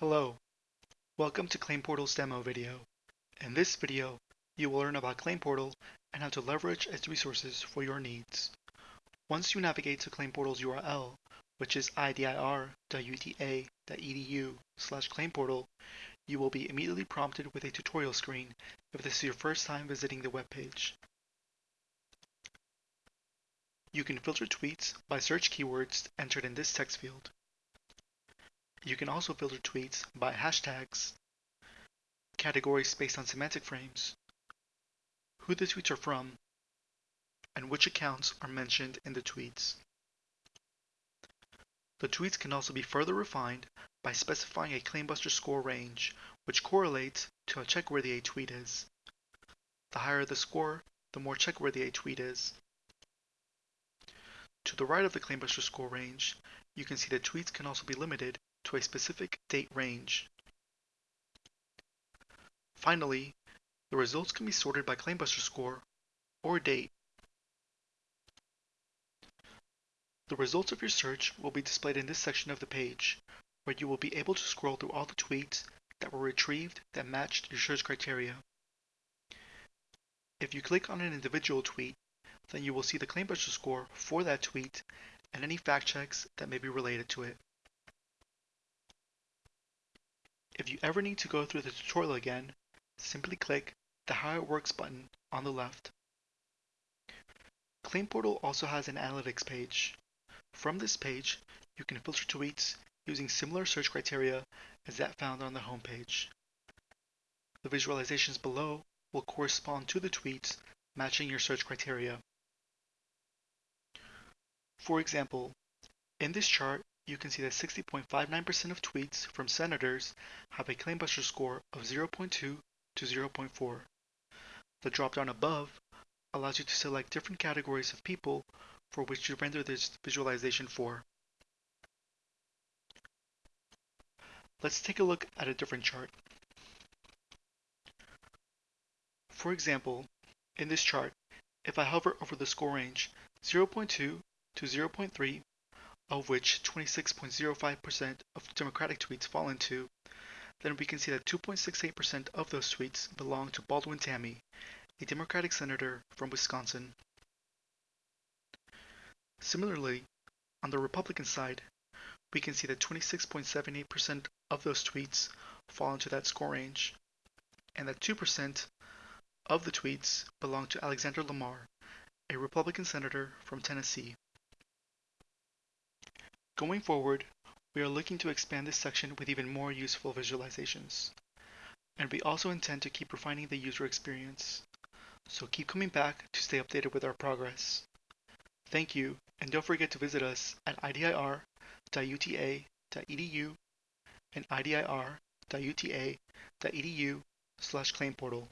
Hello, welcome to Claim Portal's demo video. In this video, you will learn about Claim Portal and how to leverage its resources for your needs. Once you navigate to Claim Portal's URL, which is idir.uta.edu slash claimportal, you will be immediately prompted with a tutorial screen if this is your first time visiting the webpage. You can filter tweets by search keywords entered in this text field. You can also filter tweets by hashtags, categories based on semantic frames, who the tweets are from, and which accounts are mentioned in the tweets. The tweets can also be further refined by specifying a Claimbuster score range, which correlates to how checkworthy a tweet is. The higher the score, the more checkworthy a tweet is. To the right of the Claimbuster score range, you can see that tweets can also be limited to a specific date range. Finally, the results can be sorted by Claimbuster score or date. The results of your search will be displayed in this section of the page, where you will be able to scroll through all the tweets that were retrieved that matched your search criteria. If you click on an individual tweet, then you will see the Claimbuster score for that tweet and any fact checks that may be related to it. If you ever need to go through the tutorial again, simply click the How It Works button on the left. Claim Portal also has an analytics page. From this page, you can filter tweets using similar search criteria as that found on the homepage. The visualizations below will correspond to the tweets matching your search criteria. For example, in this chart, you can see that 60.59% of tweets from senators have a claimbuster score of 0.2 to 0.4. The dropdown above allows you to select different categories of people for which you render this visualization for. Let's take a look at a different chart. For example, in this chart, if I hover over the score range 0.2 to 0.3 of which 26.05% of Democratic tweets fall into, then we can see that 2.68% of those tweets belong to Baldwin Tammy, a Democratic senator from Wisconsin. Similarly, on the Republican side, we can see that 26.78% of those tweets fall into that score range, and that 2% of the tweets belong to Alexander Lamar, a Republican senator from Tennessee. Going forward, we are looking to expand this section with even more useful visualizations. And we also intend to keep refining the user experience. So keep coming back to stay updated with our progress. Thank you, and don't forget to visit us at idir.uta.edu and idir.uta.edu slash claimportal.